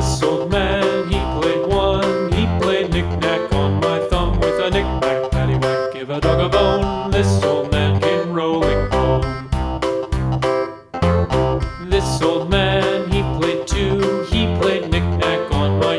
this old man, he played one. He played knick-knack on my thumb with a knick-knack, paddywhack, give a dog a bone. This old man came rolling home. This old man.